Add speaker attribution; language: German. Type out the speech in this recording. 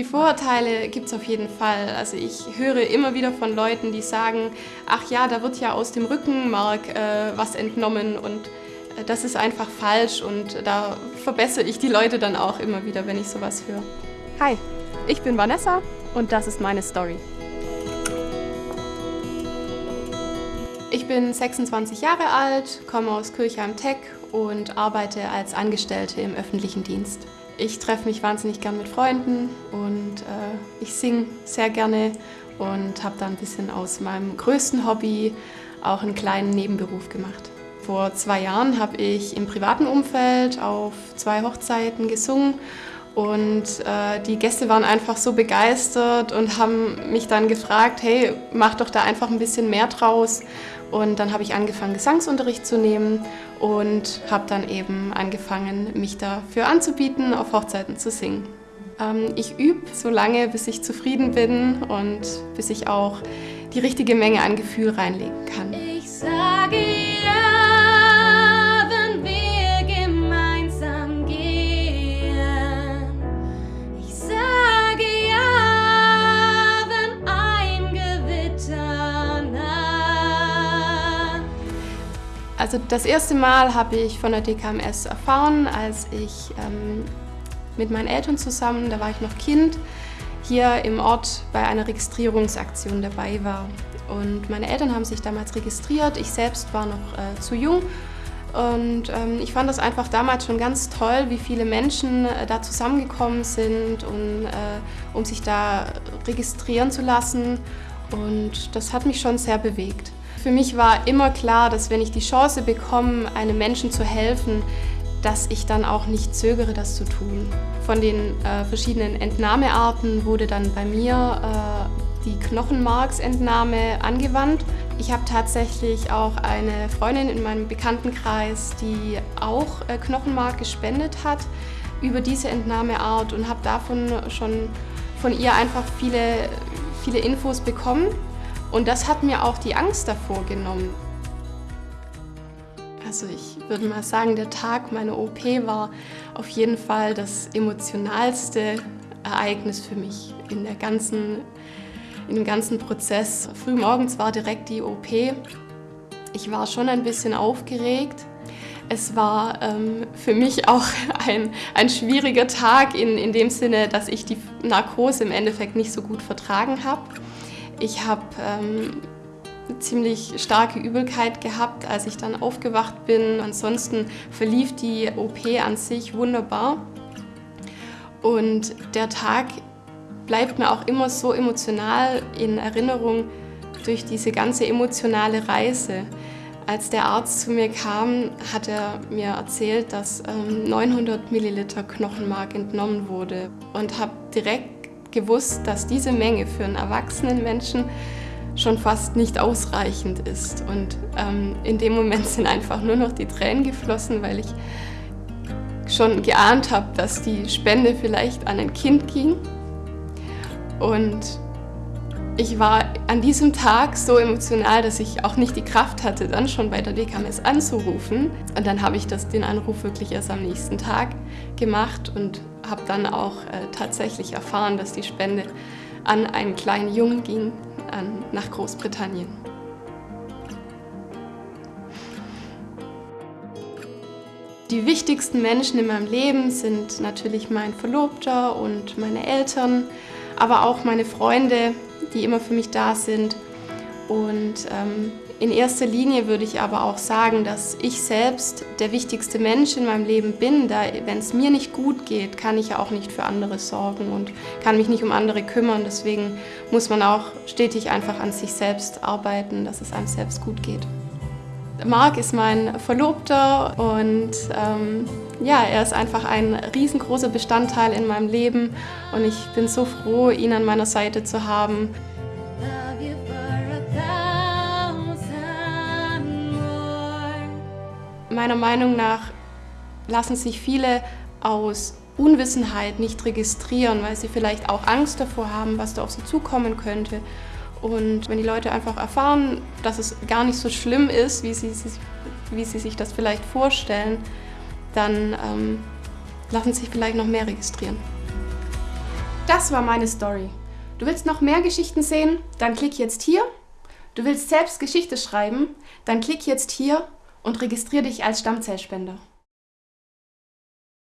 Speaker 1: Die Vorurteile gibt es auf jeden Fall. Also ich höre immer wieder von Leuten, die sagen, ach ja, da wird ja aus dem Rückenmark äh, was entnommen und äh, das ist einfach falsch und da verbessere ich die Leute dann auch immer wieder, wenn ich sowas höre.
Speaker 2: Hi, ich bin Vanessa und das ist meine Story.
Speaker 1: Ich bin 26 Jahre alt, komme aus Kirchheim-Tech und arbeite als Angestellte im öffentlichen Dienst. Ich treffe mich wahnsinnig gern mit Freunden und äh, ich singe sehr gerne und habe da ein bisschen aus meinem größten Hobby auch einen kleinen Nebenberuf gemacht. Vor zwei Jahren habe ich im privaten Umfeld auf zwei Hochzeiten gesungen und äh, die Gäste waren einfach so begeistert und haben mich dann gefragt, hey, mach doch da einfach ein bisschen mehr draus. Und dann habe ich angefangen, Gesangsunterricht zu nehmen und habe dann eben angefangen, mich dafür anzubieten, auf Hochzeiten zu singen. Ähm, ich übe so lange, bis ich zufrieden bin und bis ich auch die richtige Menge an Gefühl reinlegen kann. Also das erste Mal habe ich von der DKMS erfahren, als ich ähm, mit meinen Eltern zusammen, da war ich noch Kind, hier im Ort bei einer Registrierungsaktion dabei war. Und meine Eltern haben sich damals registriert, ich selbst war noch äh, zu jung und ähm, ich fand das einfach damals schon ganz toll, wie viele Menschen äh, da zusammengekommen sind, und, äh, um sich da registrieren zu lassen. Und das hat mich schon sehr bewegt. Für mich war immer klar, dass wenn ich die Chance bekomme, einem Menschen zu helfen, dass ich dann auch nicht zögere, das zu tun. Von den äh, verschiedenen Entnahmearten wurde dann bei mir äh, die Knochenmarksentnahme angewandt. Ich habe tatsächlich auch eine Freundin in meinem Bekanntenkreis, die auch äh, Knochenmark gespendet hat über diese Entnahmeart und habe davon schon von ihr einfach viele, viele Infos bekommen. Und das hat mir auch die Angst davor genommen. Also ich würde mal sagen, der Tag meiner OP war auf jeden Fall das emotionalste Ereignis für mich in, der ganzen, in dem ganzen Prozess. Frühmorgens war direkt die OP. Ich war schon ein bisschen aufgeregt. Es war ähm, für mich auch ein, ein schwieriger Tag in, in dem Sinne, dass ich die Narkose im Endeffekt nicht so gut vertragen habe. Ich habe ähm, ziemlich starke Übelkeit gehabt, als ich dann aufgewacht bin. Ansonsten verlief die OP an sich wunderbar. Und der Tag bleibt mir auch immer so emotional in Erinnerung durch diese ganze emotionale Reise. Als der Arzt zu mir kam, hat er mir erzählt, dass 900 ähm, Milliliter Knochenmark entnommen wurde und habe direkt gewusst, dass diese Menge für einen erwachsenen Menschen schon fast nicht ausreichend ist. Und ähm, in dem Moment sind einfach nur noch die Tränen geflossen, weil ich schon geahnt habe, dass die Spende vielleicht an ein Kind ging. Und ich war an diesem Tag so emotional, dass ich auch nicht die Kraft hatte, dann schon bei der DKMS anzurufen. Und dann habe ich das, den Anruf wirklich erst am nächsten Tag gemacht und habe dann auch äh, tatsächlich erfahren, dass die Spende an einen kleinen Jungen ging, an, nach Großbritannien. Die wichtigsten Menschen in meinem Leben sind natürlich mein Verlobter und meine Eltern, aber auch meine Freunde, die immer für mich da sind. Und ähm, in erster Linie würde ich aber auch sagen, dass ich selbst der wichtigste Mensch in meinem Leben bin. Da, wenn es mir nicht gut geht, kann ich ja auch nicht für andere sorgen und kann mich nicht um andere kümmern. Deswegen muss man auch stetig einfach an sich selbst arbeiten, dass es einem selbst gut geht. Marc ist mein Verlobter und ähm, ja, er ist einfach ein riesengroßer Bestandteil in meinem Leben und ich bin so froh, ihn an meiner Seite zu haben. Meiner Meinung nach lassen sich viele aus Unwissenheit nicht registrieren, weil sie vielleicht auch Angst davor haben, was da auf sie zukommen könnte. Und wenn die Leute einfach erfahren, dass es gar nicht so schlimm ist, wie sie, wie sie sich das vielleicht vorstellen, dann ähm, lassen sich vielleicht noch mehr registrieren. Das war meine Story. Du willst noch mehr Geschichten sehen? Dann klick jetzt hier. Du willst selbst Geschichte schreiben? Dann klick jetzt hier und registriere dich als Stammzellspender.